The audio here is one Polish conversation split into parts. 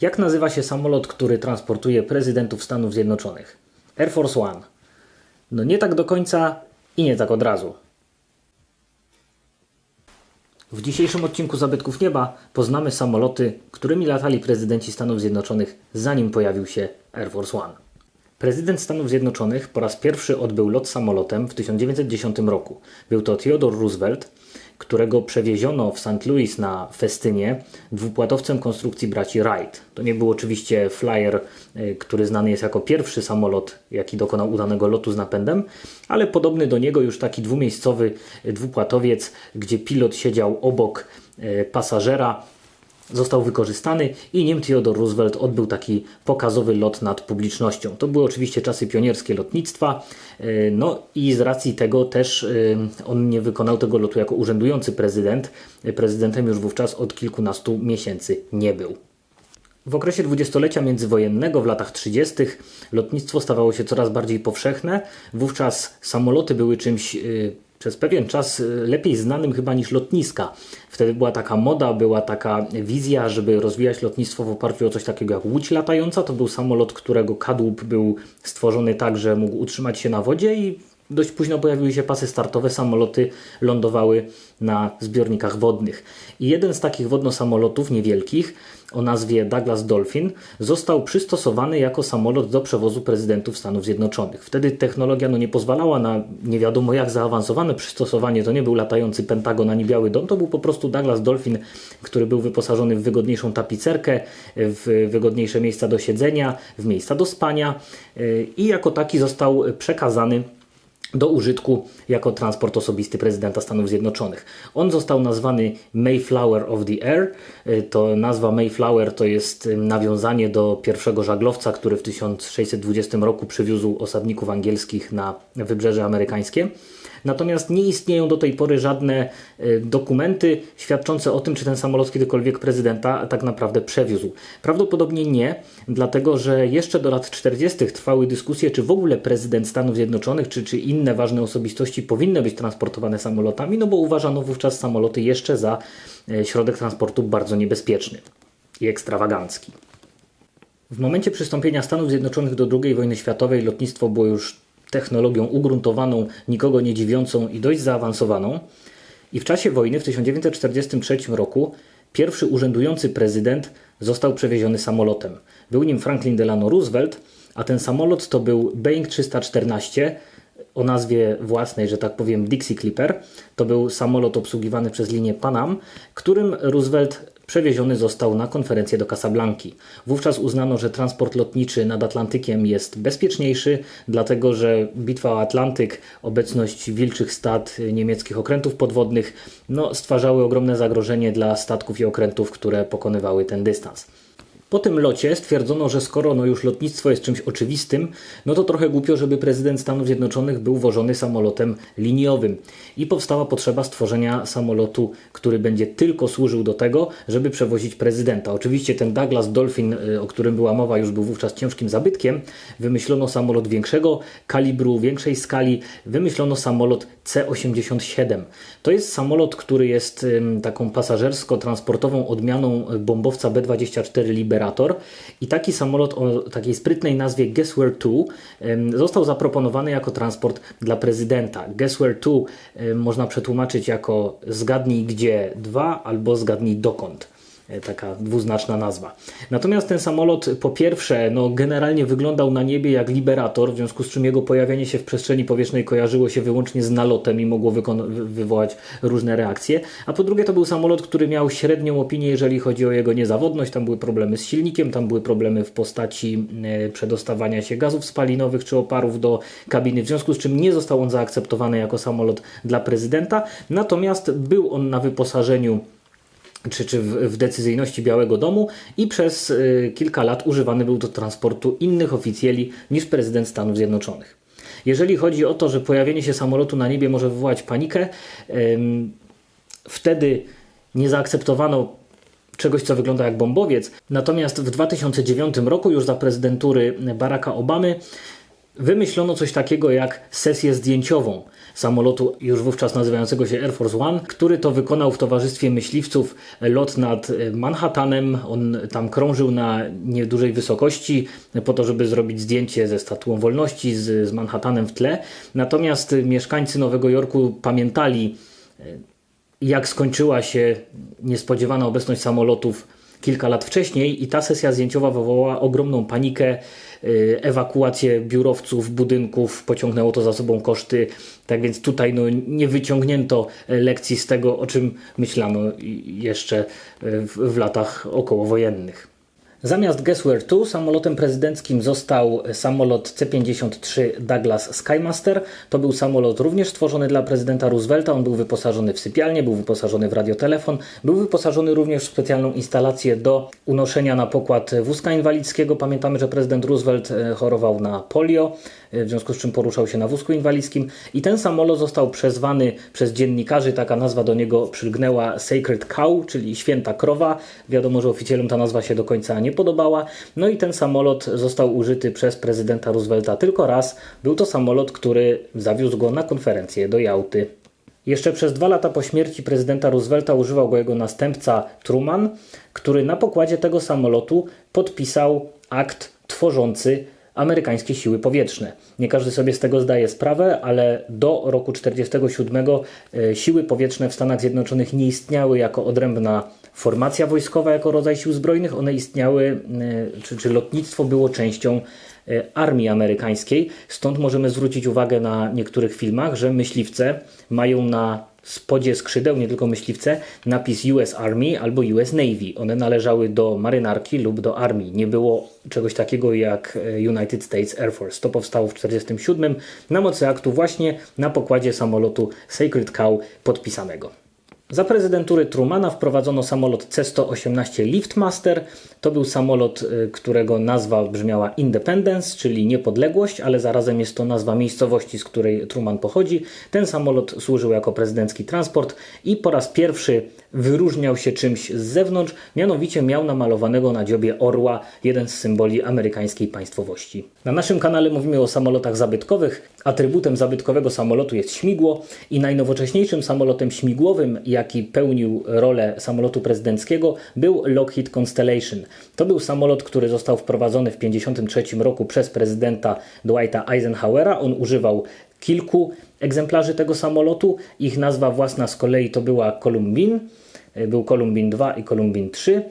Jak nazywa się samolot, który transportuje prezydentów Stanów Zjednoczonych? Air Force One. No nie tak do końca i nie tak od razu. W dzisiejszym odcinku Zabytków Nieba poznamy samoloty, którymi latali prezydenci Stanów Zjednoczonych zanim pojawił się Air Force One. Prezydent Stanów Zjednoczonych po raz pierwszy odbył lot samolotem w 1910 roku. Był to Theodore Roosevelt, którego przewieziono w St. Louis na festynie dwupłatowcem konstrukcji braci Wright. To nie był oczywiście Flyer, y, który znany jest jako pierwszy samolot, jaki dokonał udanego lotu z napędem, ale podobny do niego już taki dwumiejscowy dwupłatowiec, gdzie pilot siedział obok y, pasażera został wykorzystany i nim Theodore Roosevelt odbył taki pokazowy lot nad publicznością. To były oczywiście czasy pionierskie lotnictwa, e, no i z racji tego też e, on nie wykonał tego lotu jako urzędujący prezydent. Prezydentem już wówczas od kilkunastu miesięcy nie był. W okresie dwudziestolecia międzywojennego w latach 30. lotnictwo stawało się coraz bardziej powszechne. Wówczas samoloty były czymś e, przez pewien czas y, lepiej znanym chyba niż lotniska. Wtedy była taka moda, była taka wizja, żeby rozwijać lotnictwo w oparciu o coś takiego jak łódź latająca. To był samolot, którego kadłub był stworzony tak, że mógł utrzymać się na wodzie i dość późno pojawiły się pasy startowe, samoloty lądowały na zbiornikach wodnych. I jeden z takich wodnosamolotów niewielkich o nazwie Douglas Dolphin został przystosowany jako samolot do przewozu prezydentów Stanów Zjednoczonych. Wtedy technologia no, nie pozwalała na nie wiadomo jak zaawansowane przystosowanie. To nie był latający Pentagon ani Biały Dom, to był po prostu Douglas Dolphin, który był wyposażony w wygodniejszą tapicerkę, w wygodniejsze miejsca do siedzenia, w miejsca do spania i jako taki został przekazany do użytku jako transport osobisty prezydenta Stanów Zjednoczonych. On został nazwany Mayflower of the Air. Y, to nazwa Mayflower to jest y, nawiązanie do pierwszego żaglowca, który w 1620 roku przywiózł osadników angielskich na wybrzeże amerykańskie. Natomiast nie istnieją do tej pory żadne e, dokumenty świadczące o tym, czy ten samolot kiedykolwiek prezydenta tak naprawdę przewiózł. Prawdopodobnie nie, dlatego że jeszcze do lat 40. trwały dyskusje, czy w ogóle prezydent Stanów Zjednoczonych, czy, czy inne ważne osobistości powinny być transportowane samolotami, no bo uważano wówczas samoloty jeszcze za e, środek transportu bardzo niebezpieczny i ekstrawagancki. W momencie przystąpienia Stanów Zjednoczonych do II wojny światowej lotnictwo było już technologią ugruntowaną, nikogo nie dziwiącą i dość zaawansowaną. I w czasie wojny w 1943 roku pierwszy urzędujący prezydent został przewieziony samolotem. Był nim Franklin Delano Roosevelt, a ten samolot to był Boeing 314 o nazwie własnej, że tak powiem, Dixie Clipper. To był samolot obsługiwany przez linię Panam, którym Roosevelt przewieziony został na konferencję do Casablanki. Wówczas uznano, że transport lotniczy nad Atlantykiem jest bezpieczniejszy, dlatego że bitwa o Atlantyk, obecność wilczych stad niemieckich okrętów podwodnych no, stwarzały ogromne zagrożenie dla statków i okrętów, które pokonywały ten dystans. Po tym locie stwierdzono, że skoro no już lotnictwo jest czymś oczywistym, no to trochę głupio, żeby prezydent Stanów Zjednoczonych był wożony samolotem liniowym. I powstała potrzeba stworzenia samolotu, który będzie tylko służył do tego, żeby przewozić prezydenta. Oczywiście ten Douglas Dolphin, y, o którym była mowa, już był wówczas ciężkim zabytkiem. Wymyślono samolot większego kalibru, większej skali. Wymyślono samolot C-87. To jest samolot, który jest taką pasażersko-transportową odmianą bombowca B-24 I taki samolot o takiej sprytnej nazwie Guess Where 2 został zaproponowany jako transport dla prezydenta. Guess Where 2 można przetłumaczyć jako zgadnij gdzie 2 albo zgadnij dokąd. E, taka dwuznaczna nazwa. Natomiast ten samolot po pierwsze no, generalnie wyglądał na niebie jak Liberator, w związku z czym jego pojawienie się w przestrzeni powietrznej kojarzyło się wyłącznie z nalotem i mogło wywołać różne reakcje, a po drugie to był samolot, który miał średnią opinię, jeżeli chodzi o jego niezawodność, tam były problemy z silnikiem, tam były problemy w postaci e, przedostawania się gazów spalinowych czy oparów do kabiny, w związku z czym nie został on zaakceptowany jako samolot dla prezydenta, natomiast był on na wyposażeniu czy, czy w, decyzyjności Białego Domu i przez y, kilka lat używany był do transportu innych oficjeli niż prezydent Stanów Zjednoczonych. Jeżeli chodzi o to, że pojawienie się samolotu na niebie może wywołać panikę, wtedy nie zaakceptowano czegoś, co wygląda jak bombowiec. Natomiast w 2009 roku, już za prezydentury Baracka Obamy, wymyślono coś takiego jak sesję zdjęciową samolotu już wówczas nazywającego się Air Force One, który to wykonał w towarzystwie myśliwców lot nad Manhattanem. On tam krążył na niedużej wysokości po to, żeby zrobić zdjęcie ze Statuą Wolności, z, z Manhattanem w tle. Natomiast mieszkańcy Nowego Jorku pamiętali, jak skończyła się niespodziewana obecność samolotów kilka lat wcześniej i ta sesja zdjęciowa wywołała ogromną panikę, y, ewakuację biurowców, budynków, pociągnęło to za sobą koszty. Tak więc tutaj no, nie wyciągnięto lekcji z tego, o czym myślano jeszcze w, w latach okołowojennych. Zamiast Guessware 2 samolotem prezydenckim został samolot C-53 Douglas Skymaster. To był samolot również stworzony dla prezydenta Roosevelta. On był wyposażony w sypialnię, był wyposażony w radiotelefon, był wyposażony również w specjalną instalację do unoszenia na pokład wózka inwalidzkiego. Pamiętamy, że prezydent Roosevelt e, chorował na polio, e, w związku z czym poruszał się na wózku inwalidzkim i ten samolot został przezwany przez dziennikarzy, taka nazwa do niego przylgnęła Sacred Cow, czyli święta krowa. Wiadomo, że oficjalnie ta nazwa się do końca nie nie podobała. No i ten samolot został użyty przez prezydenta Roosevelta tylko raz. Był to samolot, który zawiózł go na konferencję do Jałty. Jeszcze przez dwa lata po śmierci prezydenta Roosevelta używał go jego następca Truman, który na pokładzie tego samolotu podpisał akt tworzący amerykańskie siły powietrzne. Nie każdy sobie z tego zdaje sprawę, ale do roku 1947 e, siły powietrzne w Stanach Zjednoczonych nie istniały jako odrębna formacja wojskowa, jako rodzaj sił zbrojnych. One istniały, e, czy, czy lotnictwo było częścią e, armii amerykańskiej. Stąd możemy zwrócić uwagę na niektórych filmach, że myśliwce mają na spodzie skrzydeł, nie tylko myśliwce, napis US Army albo US Navy. One należały do marynarki lub do armii. Nie było czegoś takiego jak e, United States Air Force. To powstało w 1947 na mocy aktu właśnie na pokładzie samolotu Sacred Cow podpisanego. Za prezydentury Trumana wprowadzono samolot C-118 Liftmaster. To był samolot, y, którego nazwa brzmiała Independence, czyli niepodległość, ale zarazem jest to nazwa miejscowości, z której Truman pochodzi. Ten samolot służył jako prezydencki transport i po raz pierwszy wyróżniał się czymś z zewnątrz, mianowicie miał namalowanego na dziobie orła, jeden z symboli amerykańskiej państwowości. Na naszym kanale mówimy o samolotach zabytkowych. Atrybutem zabytkowego samolotu jest śmigło i najnowocześniejszym samolotem śmigłowym, jaki pełnił rolę samolotu prezydenckiego, był Lockheed Constellation. To był samolot, który został wprowadzony w 1953 roku przez prezydenta Dwighta Eisenhowera. On używał kilku egzemplarzy tego samolotu. Ich nazwa własna z kolei to była Columbine. Był Columbine 2 i Columbine 3.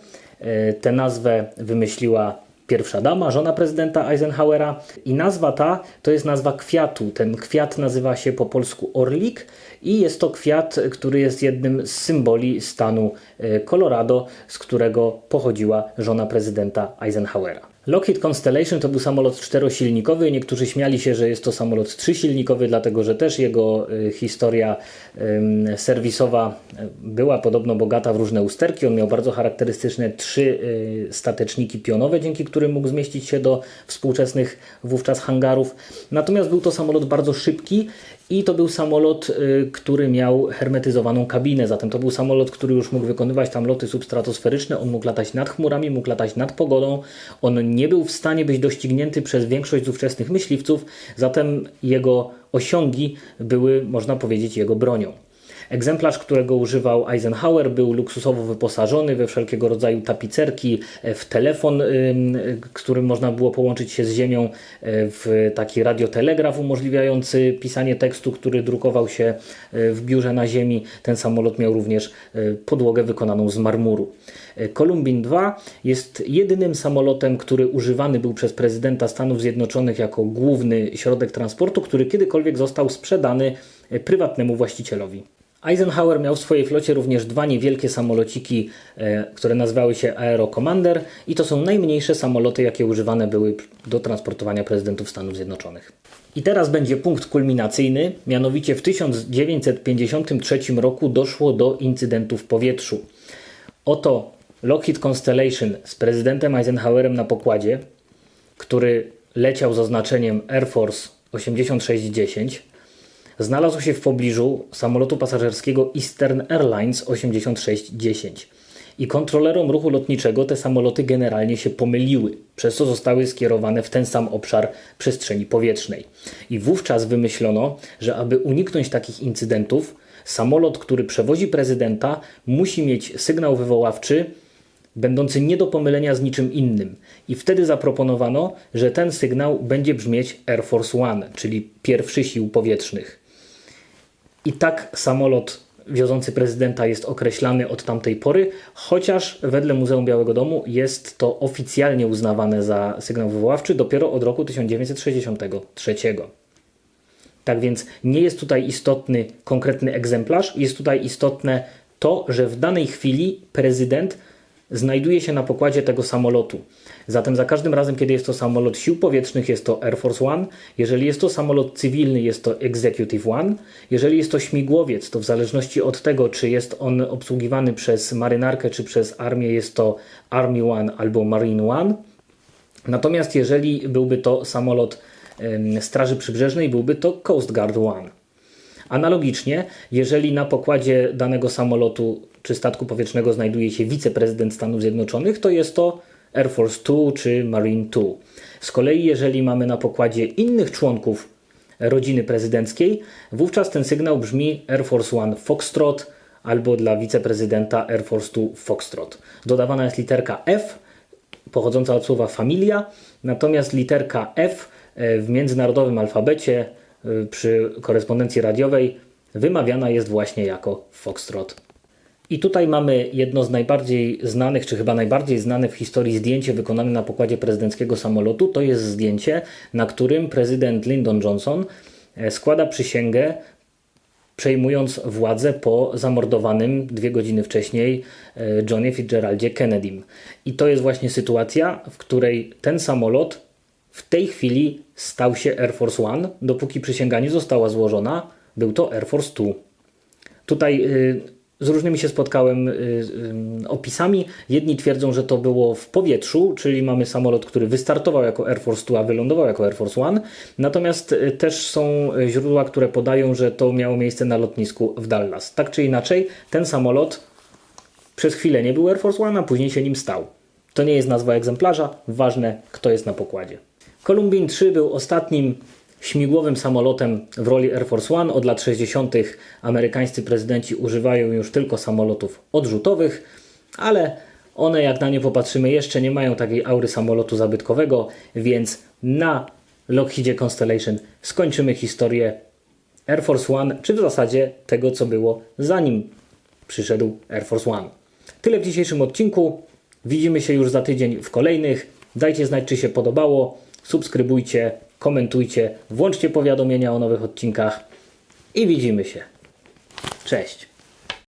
Tę nazwę wymyśliła pierwsza dama, żona prezydenta Eisenhowera. I nazwa ta to jest nazwa kwiatu. Ten kwiat nazywa się po polsku orlik i jest to kwiat, który jest jednym z symboli stanu e, Colorado, z którego pochodziła żona prezydenta Eisenhowera. Lockheed Constellation to był samolot czterosilnikowy. Niektórzy śmiali się, że jest to samolot trzysilnikowy, dlatego że też jego y, historia y, serwisowa była podobno bogata w różne usterki. On miał bardzo charakterystyczne trzy y, stateczniki pionowe, dzięki którym mógł zmieścić się do współczesnych wówczas hangarów. Natomiast był to samolot bardzo szybki i to był samolot, y, który miał hermetyzowaną kabinę, zatem to był samolot, który już mógł wykonywać tam loty substratosferyczne, on mógł latać nad chmurami, mógł latać nad pogodą, on nie był w stanie być doścignięty przez większość z ówczesnych myśliwców, zatem jego osiągi były, można powiedzieć, jego bronią. Egzemplarz, którego używał Eisenhower, był luksusowo wyposażony we wszelkiego rodzaju tapicerki, e, w telefon, którym można było połączyć się z Ziemią, e, w taki radiotelegraf umożliwiający pisanie tekstu, który drukował się e, w biurze na Ziemi. Ten samolot miał również podłogę wykonaną z marmuru. Columbine 2 jest jedynym samolotem, który używany był przez prezydenta Stanów Zjednoczonych jako główny środek transportu, który kiedykolwiek został sprzedany prywatnemu właścicielowi. Eisenhower miał w swojej flocie również dwa niewielkie samolociki, e, które nazywały się Aero Commander i to są najmniejsze samoloty, jakie używane były do transportowania prezydentów Stanów Zjednoczonych. I teraz będzie punkt kulminacyjny, mianowicie w 1953 roku doszło do incydentu w powietrzu. Oto Lockheed Constellation z prezydentem Eisenhowerem na pokładzie, który leciał z oznaczeniem Air Force 8610, znalazł się w pobliżu samolotu pasażerskiego Eastern Airlines 8610. I kontrolerom ruchu lotniczego te samoloty generalnie się pomyliły, przez co zostały skierowane w ten sam obszar przestrzeni powietrznej. I wówczas wymyślono, że aby uniknąć takich incydentów, samolot, który przewozi prezydenta, musi mieć sygnał wywoławczy, będący nie do pomylenia z niczym innym. I wtedy zaproponowano, że ten sygnał będzie brzmieć Air Force One, czyli pierwszy sił powietrznych. I tak samolot wiozący prezydenta jest określany od tamtej pory, chociaż wedle Muzeum Białego Domu jest to oficjalnie uznawane za sygnał wywoławczy dopiero od roku 1963. Tak więc nie jest tutaj istotny konkretny egzemplarz, jest tutaj istotne to, że w danej chwili prezydent znajduje się na pokładzie tego samolotu. Zatem za każdym razem, kiedy jest to samolot sił powietrznych, jest to Air Force One. Jeżeli jest to samolot cywilny, jest to Executive One. Jeżeli jest to śmigłowiec, to w zależności od tego, czy jest on obsługiwany przez marynarkę, czy przez armię, jest to Army One albo Marine One. Natomiast jeżeli byłby to samolot Straży Przybrzeżnej, byłby to Coast Guard One. Analogicznie, jeżeli na pokładzie danego samolotu czy statku powietrznego znajduje się wiceprezydent Stanów Zjednoczonych, to jest to Air Force Two czy Marine Two. Z kolei, jeżeli mamy na pokładzie innych członków rodziny prezydenckiej, wówczas ten sygnał brzmi Air Force One Foxtrot albo dla wiceprezydenta Air Force Two Foxtrot. Dodawana jest literka F, pochodząca od słowa familia, natomiast literka F e, w międzynarodowym alfabecie przy korespondencji radiowej wymawiana jest właśnie jako Foxtrot. I tutaj mamy jedno z najbardziej znanych, czy chyba najbardziej znane w historii zdjęcie wykonane na pokładzie prezydenckiego samolotu. To jest zdjęcie, na którym prezydent Lyndon Johnson e, składa przysięgę, przejmując władzę po zamordowanym dwie godziny wcześniej e, Johnie Fitzgeraldzie Kennedym. I to jest właśnie sytuacja, w której ten samolot w tej chwili stał się Air Force One, dopóki przysięga nie została złożona, był to Air Force Two. Tutaj y, z różnymi się spotkałem y, y, opisami. Jedni twierdzą, że to było w powietrzu, czyli mamy samolot, który wystartował jako Air Force Two, a wylądował jako Air Force One. Natomiast też są źródła, które podają, że to miało miejsce na lotnisku w Dallas. Tak czy inaczej, ten samolot przez chwilę nie był Air Force One, a później się nim stał. To nie jest nazwa egzemplarza, ważne kto jest na pokładzie. Columbine 3 był ostatnim śmigłowym samolotem w roli Air Force One. Od lat 60. amerykańscy prezydenci używają już tylko samolotów odrzutowych, ale one, jak na nie popatrzymy, jeszcze nie mają takiej aury samolotu zabytkowego, więc na Lockheedzie Constellation skończymy historię Air Force One, czy w zasadzie tego, co było zanim przyszedł Air Force One. Tyle w dzisiejszym odcinku. Widzimy się już za tydzień w kolejnych. Dajcie znać, czy się podobało. Subskrybujcie, komentujcie, włączcie powiadomienia o nowych odcinkach i widzimy się. Cześć.